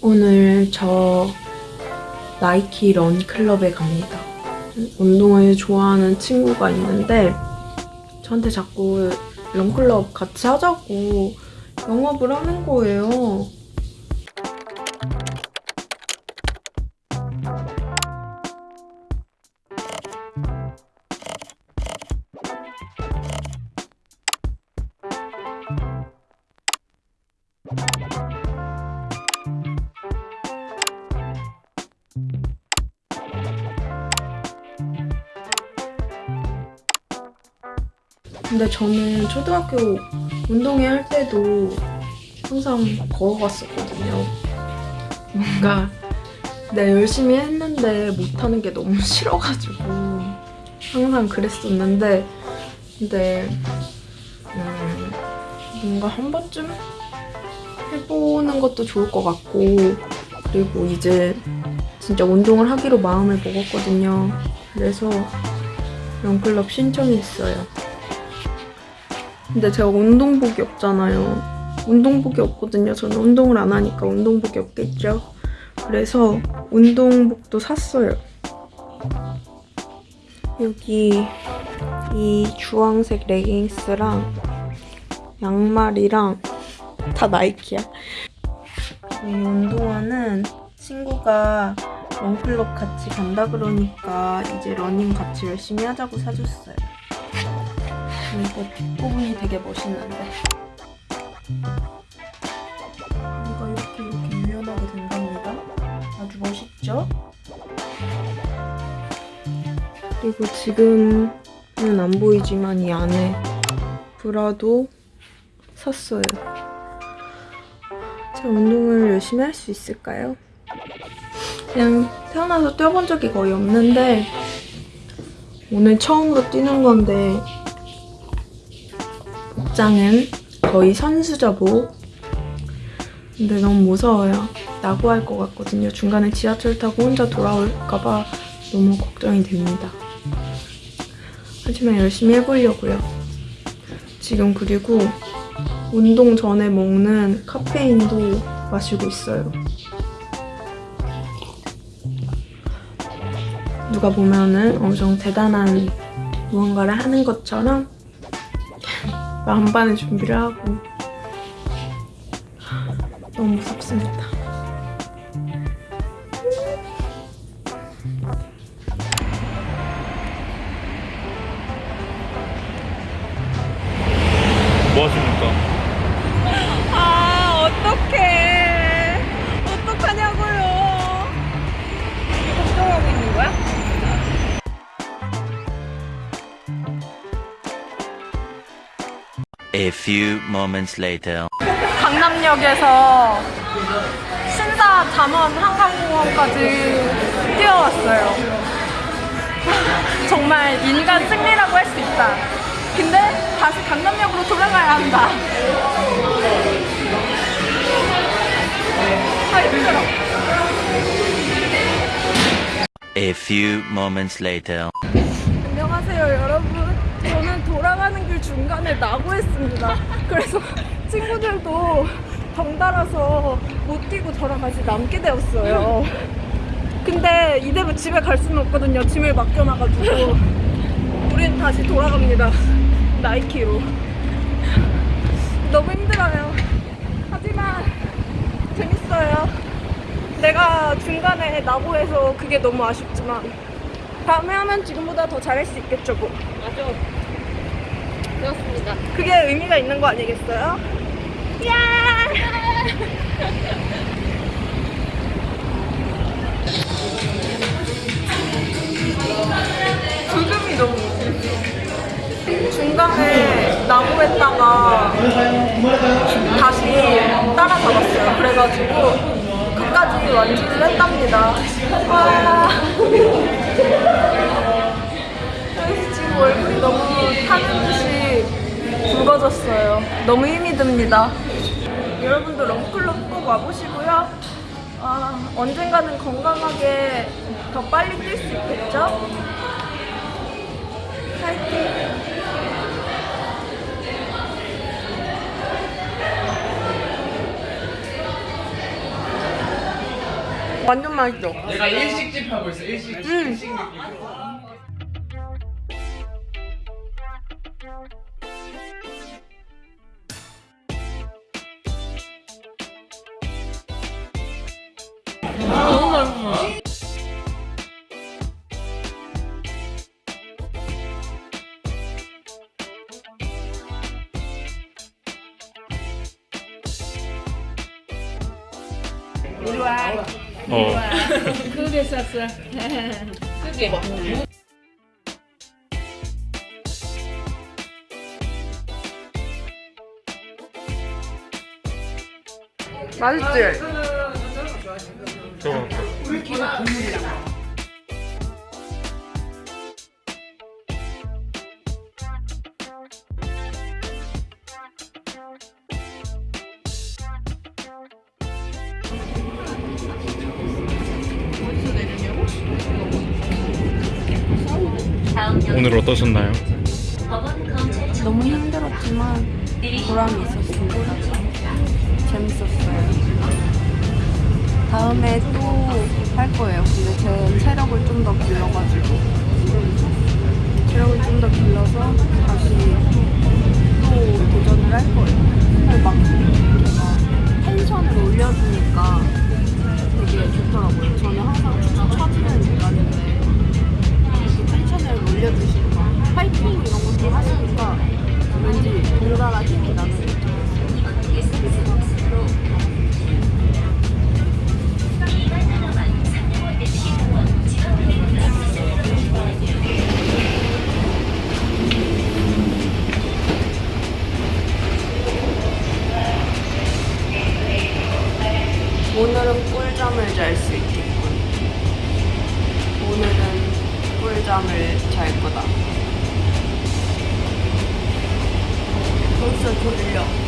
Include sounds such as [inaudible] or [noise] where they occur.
오늘 저 나이키 런클럽에 갑니다. 운동을 좋아하는 친구가 있는데 저한테 자꾸 런클럽 같이 하자고 영업을 하는 거예요. 근데 저는 초등학교 운동회 할 때도 항상 걸어갔었거든요. 뭔가 내가 열심히 했는데 못하는 게 너무 [laughs] 싫어가지고 항상 그랬었는데 근데 음, 뭔가 한 번쯤 해보는 것도 좋을 것 같고 그리고 이제 진짜 운동을 하기로 마음을 먹었거든요. 그래서 런클럽 신청했어요. 근데 제가 운동복이 없잖아요. 운동복이 없거든요. 저는 운동을 안 하니까 운동복이 없겠죠. 그래서 운동복도 샀어요. 여기 이 주황색 레깅스랑 양말이랑 다 나이키야. 이 운동화는 친구가 run club 같이 간다 그러니까 이제 러닝 같이 열심히 하자고 사줬어요. 이거 부분이 되게 멋있는데 이거 이렇게 이렇게 유연하게 된답니다. 아주 멋있죠? 그리고 지금은 안 보이지만 이 안에 브라도 샀어요. 제가 운동을 열심히 할 수 있을까요? 그냥 태어나서 뛰어본 적이 거의 없는데 오늘 처음으로 뛰는 건데 복장은 거의 선수저복 근데 너무 무서워요. 낙오할 것 같거든요. 중간에 지하철 타고 혼자 돌아올까봐 너무 걱정이 됩니다. 하지만 열심히 해보려고요. 지금 그리고 운동 전에 먹는 카페인도 마시고 있어요. 누가 보면은 엄청 대단한 무언가를 하는 것처럼 만반의 준비를 하고 너무 무섭습니다. 뭐 하십니까? A few moments later. 강남역에서 신사 잠원 한강공원까지 뛰어왔어요. [laughs] 정말 인간 승리라고 할 수 있다. 근데 다시 강남역으로 돌아가야 한다. 아, 힘들어. A few moments later. 안녕하세요 여러분 저는 돌아가는 길 중간에 낙오했습니다. 그래서 친구들도 덩달아서 못 뛰고 저랑 같이 남게 되었어요. 근데 이대로 집에 갈 수는 없거든요. 짐을 맡겨놔가지고 우린 다시 돌아갑니다. 나이키로. 너무 힘들어요. 하지만 재밌어요. 내가 중간에 낙오해서 그게 너무 아쉽지만 다음에 하면 지금보다 더 잘할 수 있겠죠 뭐. 맞아. 그렇습니다. 그게 의미가 있는 거 아니겠어요? 야! 불금이 너무 중간에 낙오했다가 다시 따라잡았어요. 그래가지고 끝까지 완주를 했답니다. 와. 그래서 지금 얼굴이 너무 타는 듯이 붉어졌어요. 너무 힘이 듭니다. 여러분도 런클럽 꼭 와보시고요. 아, 언젠가는 건강하게 더 빨리 뛸 수 있겠죠? 파이팅! 완전 맛있어. 내가 일식집 하고 있어 일식집 음. 일식 느낌 어. 크게 쌌어. 크게. 맛있지? 저거. 오늘 어떠셨나요? 너무 힘들었지만 보람이 있었습니다. 재밌었어요. 다음에 또 할 거예요. 근데 제 체력을 좀 더 길러가지고 체력을 좀 더 길러서 다시 또 도전을 할 거예요. 막 텐션을 올려주니까 되게 좋더라고요. 저는 항상 이렇게 올려주시니까 파이팅 이런 것도 하시니까 왠지 뭔가가 힘이 나는 잘 거다. 벌써 졸려.